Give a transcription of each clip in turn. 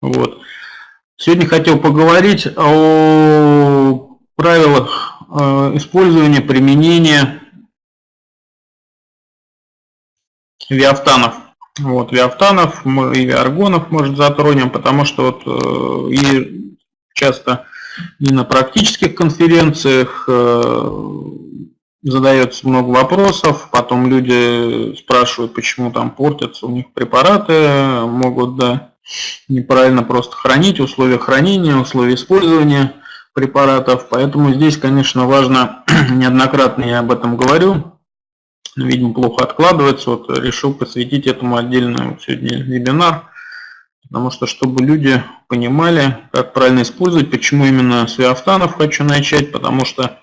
Вот. Сегодня хотел поговорить о правилах э, использования, применения виафтанов. Вот, виафтанов и виаргонов, может, затронем, потому что вот э, и часто и на практических конференциях э, задается много вопросов, потом люди спрашивают, почему там портятся у них препараты, могут да, неправильно просто хранить, условия хранения, условия использования препаратов. Поэтому здесь, конечно, важно, неоднократно я об этом говорю, видимо, плохо откладывается, вот решил посвятить этому отдельный сегодня вебинар, потому что, чтобы люди понимали, как правильно использовать, почему именно с хочу начать, потому что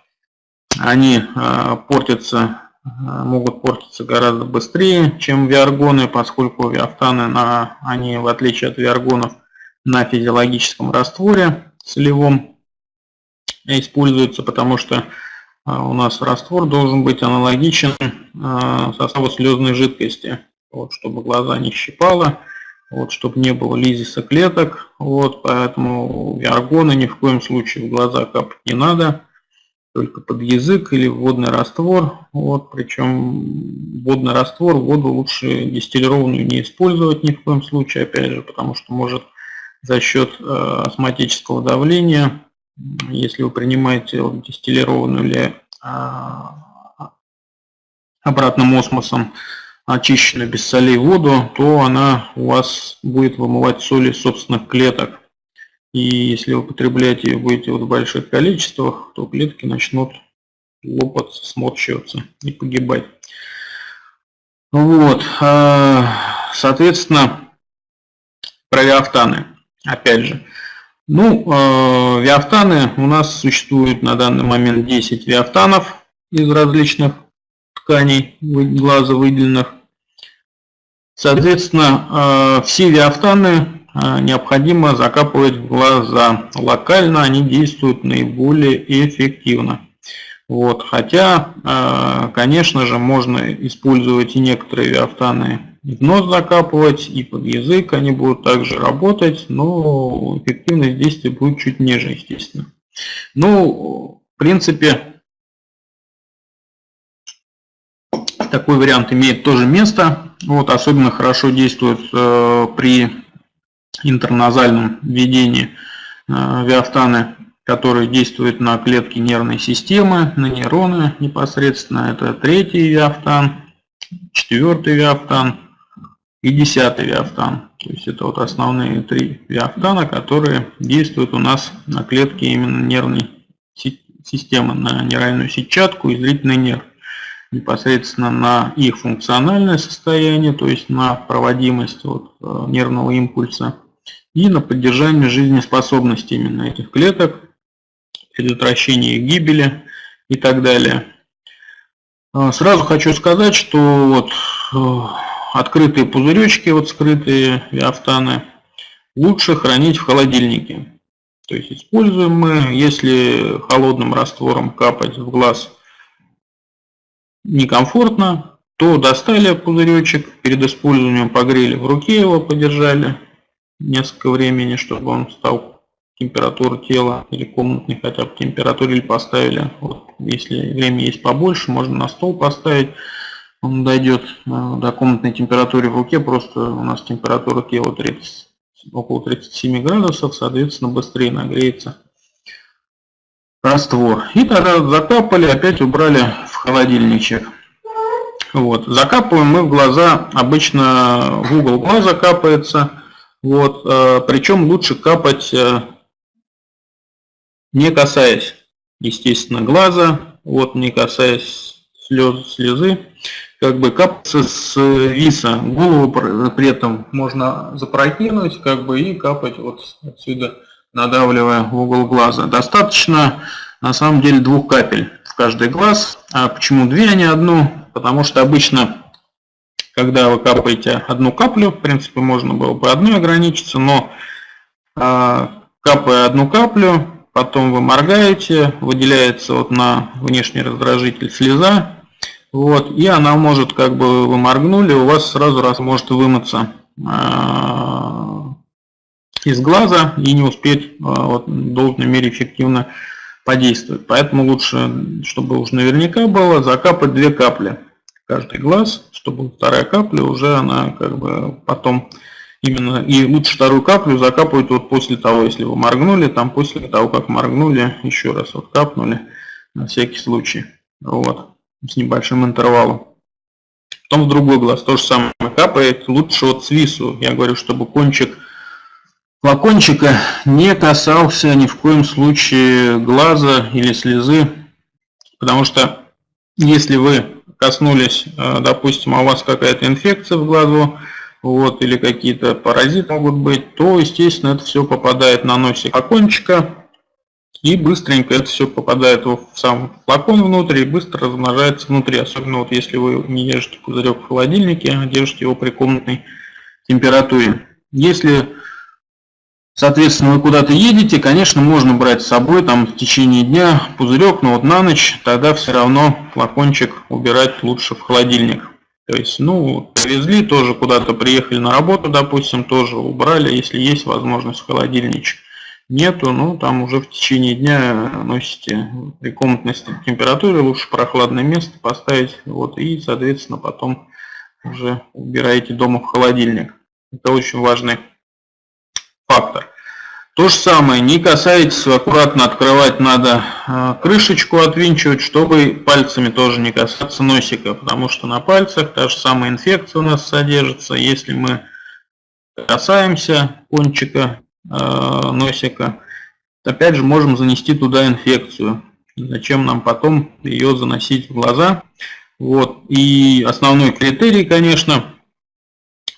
они а, портятся, могут портиться гораздо быстрее, чем виаргоны, поскольку виафтаны, на, они, в отличие от виаргонов, на физиологическом растворе солевом используются, потому что а, у нас раствор должен быть аналогичен составу слезной жидкости, вот, чтобы глаза не щипало, вот, чтобы не было лизиса клеток, вот, поэтому виаргоны ни в коем случае в глаза капать не надо только под язык или водный раствор. Вот, причем водный раствор, воду лучше дистиллированную не использовать ни в коем случае, опять же, потому что может за счет э, астматического давления, если вы принимаете дистиллированную или э, обратным осмосом очищенную без солей воду, то она у вас будет вымывать соли собственных клеток. И если вы употребляете ее будете в больших количествах, то клетки начнут лопаться, сморщиваться и погибать. Вот, а, соответственно, про виафтаны, опять же. Ну, а, виафтаны у нас существует на данный момент 10 виафтанов из различных тканей глаза выделенных. Соответственно, а, все виафтаны необходимо закапывать в глаза. Локально они действуют наиболее эффективно. Вот. Хотя, а, конечно же, можно использовать и некоторые виафтаны в нос закапывать, и под язык они будут также работать, но эффективность действия будет чуть ниже, естественно. Ну, в принципе, такой вариант имеет тоже место. Вот, особенно хорошо действует э, при интерназальном введении э, виафтаны, которые действуют на клетки нервной системы, на нейроны непосредственно. Это третий виафтан, четвертый виафтан и десятый виафтан. То есть это вот основные три виафтана, которые действуют у нас на клетки именно нервной системы, на нейральную сетчатку и зрительный нерв непосредственно на их функциональное состояние, то есть на проводимость вот, э, нервного импульса и на поддержание жизнеспособности именно этих клеток, предотвращение их гибели и так далее. А, сразу хочу сказать, что вот э, открытые пузыречки, вот скрытые виафтаны, лучше хранить в холодильнике. То есть используем мы, если холодным раствором капать в глаз некомфортно, то достали пузыречек, перед использованием погрели в руке его, подержали, несколько времени, чтобы он стал температуру тела или комнатной хотя бы температуре или поставили. Вот, если время есть побольше, можно на стол поставить. Он дойдет э, до комнатной температуры в руке, просто у нас температура тела 30, около 37 градусов, соответственно быстрее нагреется раствор. И тогда закапали, опять убрали в холодильничек. Вот. Закапываем мы в глаза, обычно в угол глаза капается, вот, э, причем лучше капать, э, не касаясь, естественно, глаза, вот, не касаясь слез, слезы, как бы капаться с виса. Голову при этом можно запрокинуть, как бы, и капать вот отсюда, надавливая в угол глаза. Достаточно, на самом деле, двух капель в каждый глаз. А почему две, а не одну? Потому что обычно когда вы капаете одну каплю, в принципе, можно было бы одной ограничиться, но э, капая одну каплю, потом вы моргаете, выделяется вот на внешний раздражитель слеза, вот, и она может, как бы вы моргнули, у вас сразу раз может вымыться э, из глаза и не успеть вот, в должной мере эффективно подействовать. Поэтому лучше, чтобы уж наверняка было, закапать две капли каждый глаз, чтобы вторая капля уже она как бы потом именно и лучше вторую каплю закапывать вот после того, если вы моргнули, там после того, как моргнули, еще раз вот капнули на всякий случай, вот, с небольшим интервалом. Потом в другой глаз то же самое капает, лучше вот свису, я говорю, чтобы кончик флакончика не касался ни в коем случае глаза или слезы, потому что если вы коснулись, э, допустим, а у вас какая-то инфекция в глазу, вот, или какие-то паразиты могут быть, то, естественно, это все попадает на носик окончика, и быстренько это все попадает в сам флакон внутрь и быстро размножается внутри, особенно вот если вы не держите пузырек в холодильнике, а держите его при комнатной температуре. Если, соответственно, вы куда-то едете, конечно, можно брать с собой там в течение дня пузырек, но вот на ночь тогда все равно флакончик убирать лучше в холодильник. То есть, ну, привезли, тоже куда-то приехали на работу, допустим, тоже убрали, если есть возможность в холодильничек. Нету, ну, там уже в течение дня носите при комнатной температуре, лучше прохладное место поставить, вот, и, соответственно, потом уже убираете дома в холодильник. Это очень важный фактор. То же самое, не касайтесь, аккуратно открывать надо а, крышечку, отвинчивать, чтобы пальцами тоже не касаться носика, потому что на пальцах та же самая инфекция у нас содержится. Если мы касаемся кончика э, носика, опять же можем занести туда инфекцию. Зачем нам потом ее заносить в глаза? Вот. И основной критерий, конечно,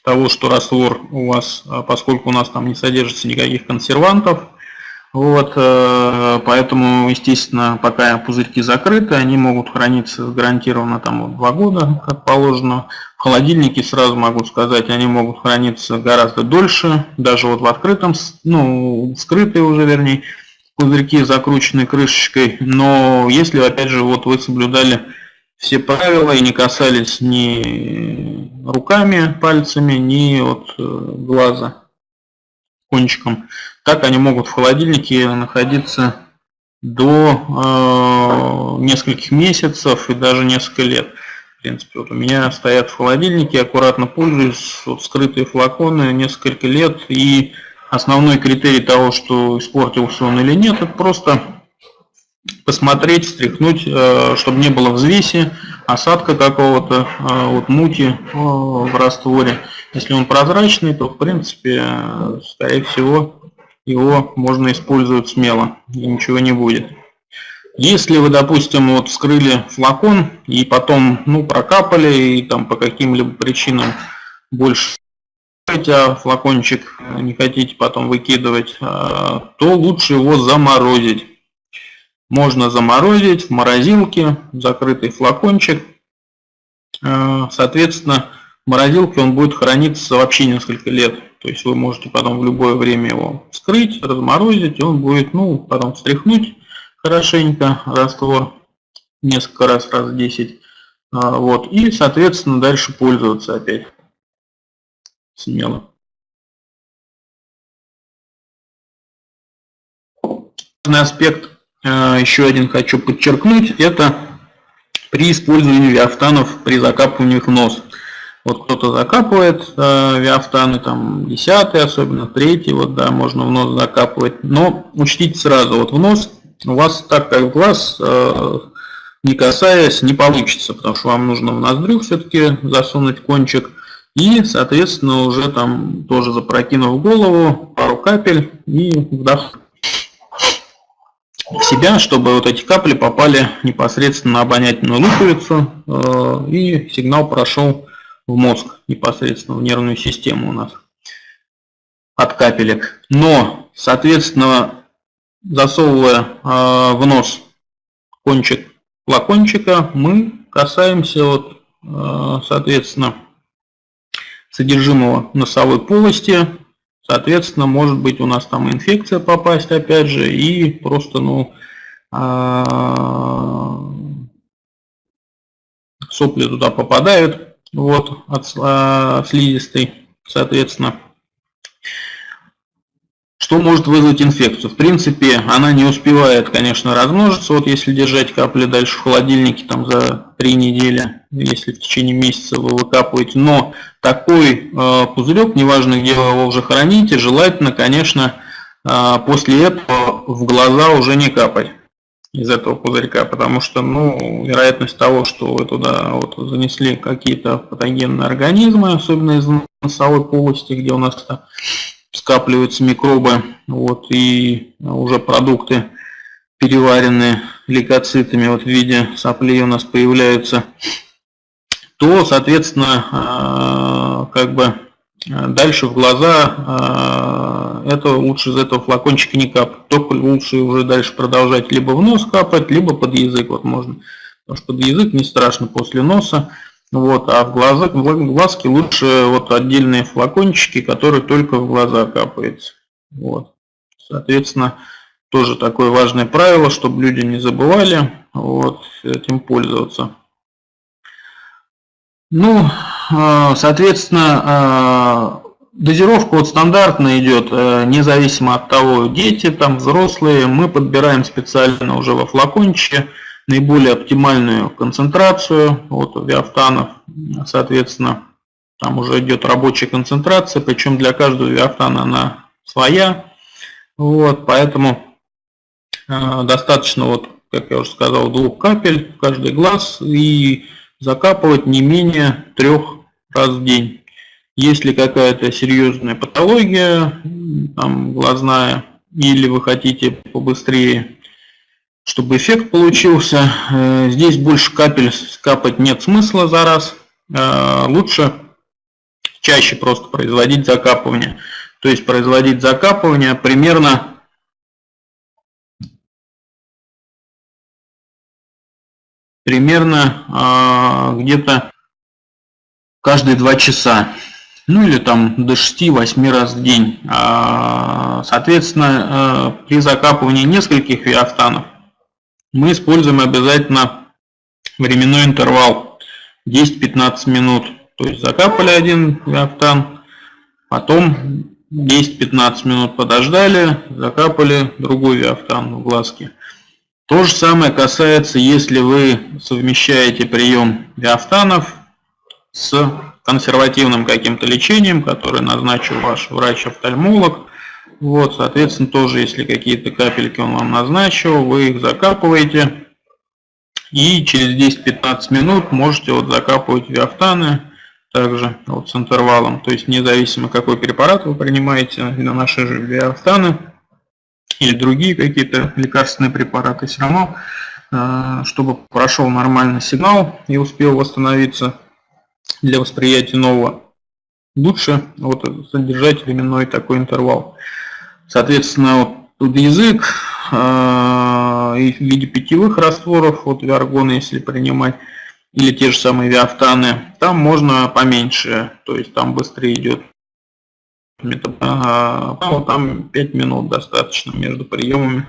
того, что раствор у вас, а, поскольку у нас там не содержится никаких консервантов, вот, э, поэтому, естественно, пока пузырьки закрыты, они могут храниться гарантированно там вот два года, как положено. В холодильнике, сразу могу сказать, они могут храниться гораздо дольше, даже вот в открытом, ну, скрытые уже, вернее, пузырьки закрученные крышечкой. Но если, опять же, вот вы соблюдали все правила и не касались ни руками, пальцами, ни от э, глаза кончиком. Так они могут в холодильнике находиться до э, нескольких месяцев и даже несколько лет. В принципе, вот у меня стоят в холодильнике, аккуратно пользуюсь, вот скрытые флаконы несколько лет. И основной критерий того, что испортился он или нет, это просто посмотреть, встряхнуть, э, чтобы не было взвеси, осадка какого-то, э, вот мути э, в растворе. Если он прозрачный, то в принципе, скорее всего, его можно использовать смело и ничего не будет. Если вы, допустим, вот вскрыли флакон и потом ну, прокапали и там по каким-либо причинам больше а флакончик не хотите потом выкидывать, то лучше его заморозить можно заморозить в морозилке, закрытый флакончик. Э, соответственно, в морозилке он будет храниться вообще несколько лет. То есть вы можете потом в любое время его вскрыть, разморозить, и он будет, ну, потом встряхнуть хорошенько раствор несколько раз, раз 10. Э, вот, и, соответственно, дальше пользоваться опять смело. Аспект а, еще один хочу подчеркнуть, это при использовании виафтанов при закапывании в нос. Вот кто-то закапывает э, виафтаны, там 10 особенно, 3 вот да, можно в нос закапывать. Но учтите сразу, вот в нос у вас так как в глаз, э, не касаясь, не получится, потому что вам нужно в ноздрю все-таки засунуть кончик. И, соответственно, уже там тоже запрокинув голову, пару капель и вдох себя, чтобы вот эти капли попали непосредственно на обонятельную луковицу э, и сигнал прошел в мозг, непосредственно в нервную систему у нас от капелек. Но, соответственно, засовывая э, в нос кончик флакончика, мы касаемся, вот, э, соответственно, содержимого носовой полости, Соответственно, может быть у нас там инфекция попасть опять же и просто ну а, сопли туда попадают вот от а, слизистой, соответственно. Что может вызвать инфекцию? В принципе, она не успевает, конечно, размножиться. Вот если держать капли дальше в холодильнике там за три недели, если в течение месяца вы выкапываете. Но такой э, пузырек, неважно где вы его уже храните, желательно, конечно, э, после этого в глаза уже не капать из этого пузырька, потому что, ну, вероятность того, что вы туда вот занесли какие-то патогенные организмы, особенно из носовой полости, где у нас скапливаются микробы, вот, и уже продукты переваренные лейкоцитами вот в виде соплей у нас появляются, то, соответственно, а, как бы дальше в глаза это лучше из этого флакончика не капать. Только лучше уже дальше продолжать либо в нос капать, либо под язык вот можно. Потому что под язык не страшно после носа. Вот, а в, глаза, в глазки лучше вот отдельные флакончики, которые только в глаза капаются. Вот. Соответственно, тоже такое важное правило, чтобы люди не забывали вот, этим пользоваться. Ну, а, соответственно, а, дозировка вот стандартно идет, э, независимо от того, дети, там взрослые, мы подбираем специально уже во флакончике наиболее оптимальную концентрацию вот, виафтанов. Соответственно, там уже идет рабочая концентрация, причем для каждого виафтана она своя. Вот, поэтому э, достаточно, вот, как я уже сказал, двух капель в каждый глаз и закапывать не менее трех раз в день. Если какая-то серьезная патология, там, глазная, или вы хотите побыстрее чтобы эффект получился. Э, здесь больше капель скапать нет смысла за раз. Э, лучше чаще просто производить закапывание. То есть производить закапывание примерно примерно э, где-то каждые два часа. Ну или там до 6-8 раз в день. Соответственно, при закапывании нескольких виафтанов мы используем обязательно временной интервал 10-15 минут. То есть закапали один виафтан, потом 10-15 минут подождали, закапали другой виафтан в глазки. То же самое касается, если вы совмещаете прием виафтанов с консервативным каким-то лечением, которое назначил ваш врач-офтальмолог, вот, соответственно, тоже, если какие-то капельки он вам назначил, вы их закапываете. И через 10-15 минут можете вот закапывать виафтаны также вот с интервалом. То есть независимо какой препарат вы принимаете, на наши же виафтаны или другие какие-то лекарственные препараты, все равно, э, чтобы прошел нормальный сигнал и успел восстановиться для восприятия нового, лучше вот содержать временной такой интервал. Соответственно, вот язык э, в виде питьевых растворов, вот виаргоны, если принимать, или те же самые виафтаны, там можно поменьше, то есть там быстрее идет метаболизм. Там 5 минут достаточно между приемами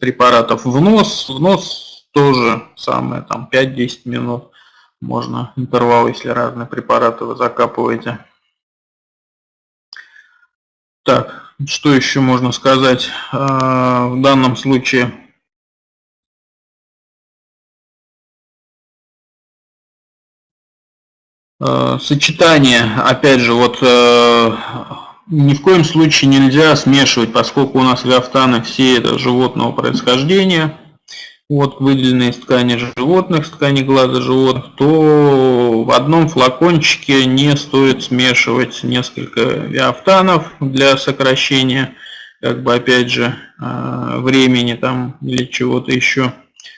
препаратов. В нос, в нос тоже самое, там 5-10 минут можно интервал, если разные препараты вы закапываете. Так, что еще можно сказать а, в данном случае? А, сочетание, опять же, вот э, ни в коем случае нельзя смешивать, поскольку у нас гафтаны все это животного происхождения вот выделенные из ткани животных, с ткани глаза животных, то в одном флакончике не стоит смешивать несколько виафтанов для сокращения, как бы опять же, э, времени там или чего-то еще,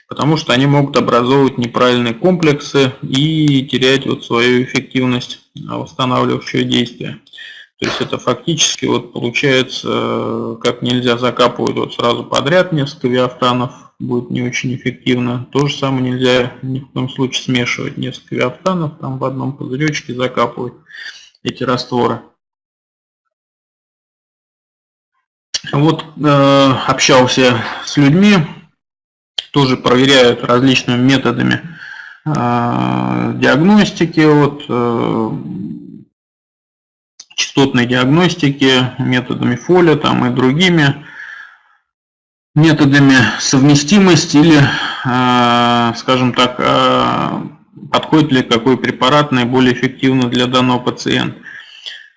потому что они могут образовывать неправильные комплексы и терять вот свою эффективность восстанавливающего действия. То есть это фактически вот получается, э, как нельзя закапывать вот сразу подряд несколько виафтанов, будет не очень эффективно. То же самое нельзя ни в коем случае смешивать несколько виафтанов, там в одном пузыречке закапывать эти растворы. Вот э, общался с людьми, тоже проверяют различными методами э, диагностики. Вот, э, частотной диагностики, методами фоля там, и другими методами совместимости или, э, скажем так, э, подходит ли какой препарат наиболее эффективно для данного пациента.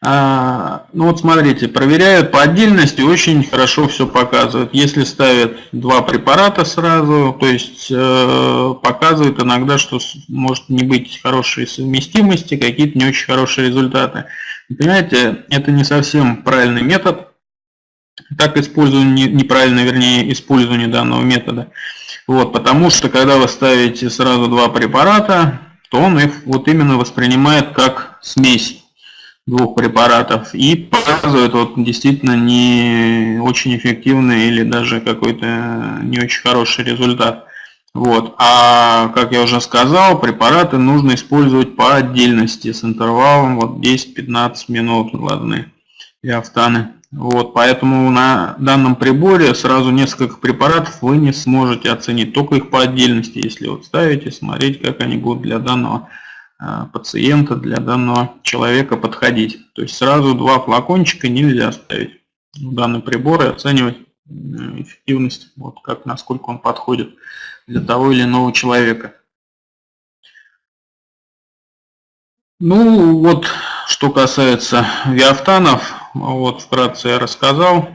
А, ну вот смотрите, проверяют по отдельности, очень хорошо все показывают. Если ставят два препарата сразу, то есть э, показывают иногда, что может не быть хорошей совместимости, какие-то не очень хорошие результаты. Понимаете, это не совсем правильный метод. Так использование, неправильно, вернее, использование данного метода. Вот, потому что когда вы ставите сразу два препарата, то он их вот именно воспринимает как смесь двух препаратов и показывает вот действительно не очень эффективный или даже какой-то не очень хороший результат. Вот. А, как я уже сказал, препараты нужно использовать по отдельности с интервалом вот 10-15 минут глазные диафтаны. Вот, поэтому на данном приборе сразу несколько препаратов вы не сможете оценить, только их по отдельности, если вот ставите, смотреть, как они будут для данного пациента, для данного человека подходить. То есть сразу два флакончика нельзя ставить в данный прибор и оценивать э, эффективность, вот как, насколько он подходит для того или иного человека. Ну вот, что касается виафтанов, вот вкратце я рассказал.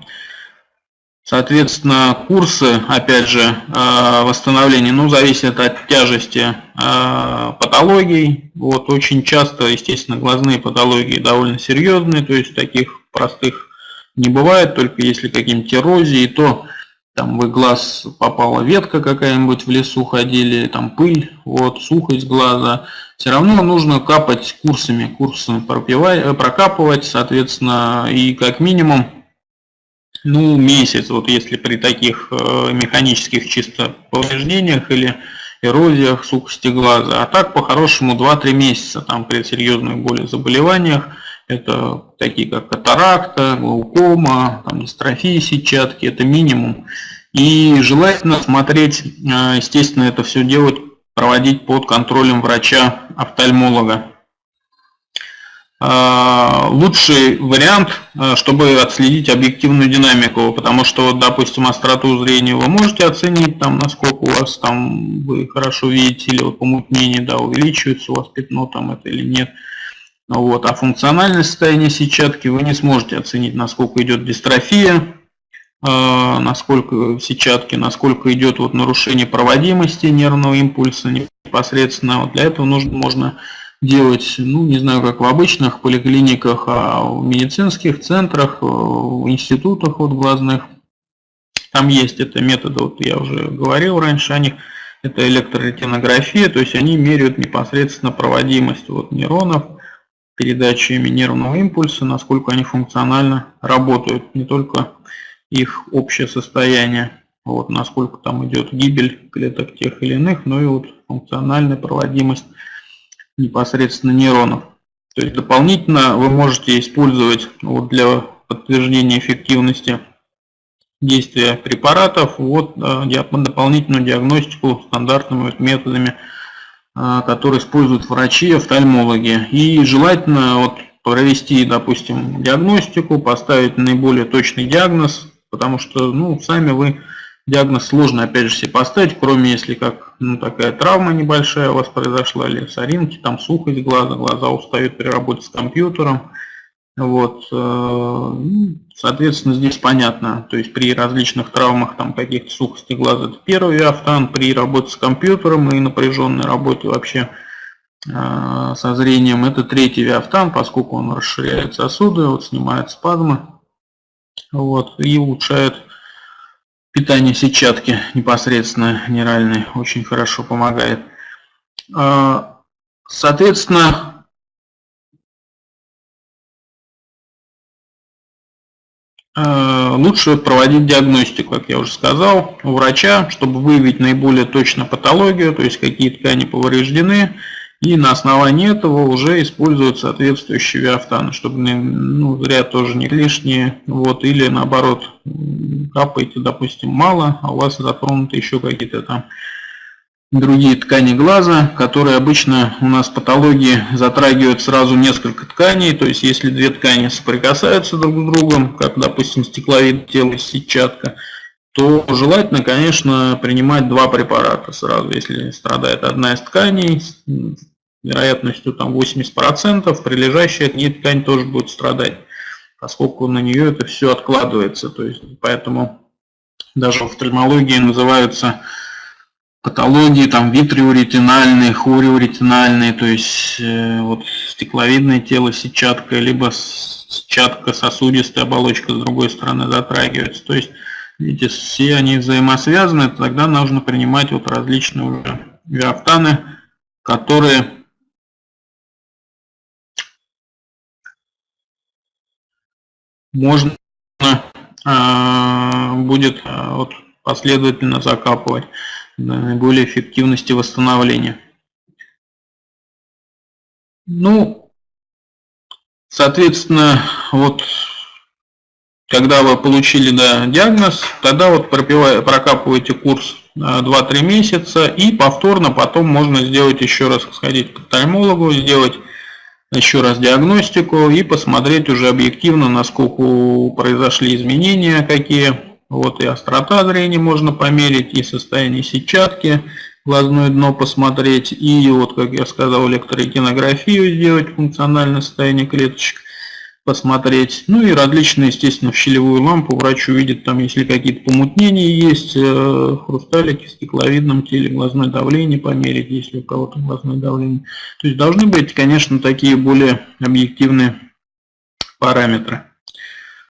Соответственно, курсы, опять же, э, восстановления, ну, зависят от тяжести э, патологий. Вот, очень часто, естественно, глазные патологии довольно серьезные, то есть таких простых не бывает, только если какие-нибудь эрозии, то там в глаз попала ветка какая-нибудь в лесу ходили, там пыль, вот, сухость глаза. Все равно нужно капать курсами, курсами прокапывать, соответственно, и как минимум ну, месяц, вот если при таких э, механических чисто повреждениях или эрозиях сухости глаза. А так, по-хорошему, 2-3 месяца там при серьезных более заболеваниях. Это такие как катаракта, глаукома, там, дистрофия сетчатки, это минимум. И желательно смотреть, э, естественно, это все делать, проводить под контролем врача-офтальмолога. А, лучший вариант, а, чтобы отследить объективную динамику, потому что, допустим, остроту зрения вы можете оценить, там, насколько у вас там вы хорошо видите, или вот помутнение, да, увеличивается у вас пятно там это или нет. Вот. А функциональное состояние сетчатки вы не сможете оценить, насколько идет дистрофия, а, насколько сетчатки, насколько идет вот нарушение проводимости нервного импульса непосредственно. Вот для этого нужно, можно делать, ну, не знаю, как в обычных поликлиниках, а в медицинских центрах, э, в институтах вот глазных. Там есть это методы, вот я уже говорил раньше о них, это электроретинография, то есть они меряют непосредственно проводимость вот нейронов, передачами нервного импульса, насколько они функционально работают, не только их общее состояние, вот, насколько там идет гибель клеток тех или иных, но и вот функциональная проводимость непосредственно нейронов. То есть дополнительно вы можете использовать вот для подтверждения эффективности действия препаратов вот, э, дополнительную диагностику стандартными методами, э, которые используют врачи, офтальмологи. И желательно вот провести, допустим, диагностику, поставить наиболее точный диагноз, потому что ну, сами вы Диагноз сложно, опять же, себе поставить, кроме если как ну, такая травма небольшая у вас произошла, или соринки, там сухость глаза, глаза устают при работе с компьютером. Вот, э, ну, соответственно, здесь понятно, то есть при различных травмах, там каких-то сухости глаза, это первый автан, при работе с компьютером и напряженной работе вообще э, со зрением, это третий виафтан, поскольку он расширяет сосуды, вот, снимает спазмы вот, и улучшает питание сетчатки непосредственно нейральной очень хорошо помогает. А, соответственно, а, лучше проводить диагностику, как я уже сказал, у врача, чтобы выявить наиболее точно патологию, то есть какие ткани повреждены, и на основании этого уже используют соответствующие виафтаны, чтобы ну, зря тоже не лишние. Вот, или наоборот, капаете, допустим, мало, а у вас затронуты еще какие-то там другие ткани глаза, которые обычно у нас патологии затрагивают сразу несколько тканей, то есть если две ткани соприкасаются друг с другом, как, допустим, стекловид тела и сетчатка, то желательно, конечно, принимать два препарата сразу. Если страдает одна из тканей, с вероятностью там 80%, прилежащая к ней ткань тоже будет страдать, поскольку на нее это все откладывается. То есть, поэтому даже в офтальмологии называются патологии, там витриоретинальные, хориоретинальные, то есть э, вот стекловидное тело, сетчатка, либо сетчатка, сосудистая оболочка с другой стороны затрагивается. То есть, видите, все они взаимосвязаны, тогда нужно принимать вот различные уже виафтаны, которые можно э, будет э, вот, последовательно закапывать наиболее эффективности восстановления. Ну, соответственно, вот когда вы получили да, диагноз, тогда вот прокапываете курс 2-3 месяца и повторно потом можно сделать еще раз, сходить к офтальмологу, сделать еще раз диагностику и посмотреть уже объективно, насколько произошли изменения, какие. Вот и острота зрения можно померить, и состояние сетчатки, глазное дно посмотреть, и вот, как я сказал, электрокинографию сделать, функциональное состояние клеточек посмотреть. Ну и различные, естественно, в щелевую лампу врач увидит, там, если какие-то помутнения есть, э, хрусталики, стекловидном теле, глазное давление померить, если у кого-то глазное давление. То есть должны быть, конечно, такие более объективные параметры.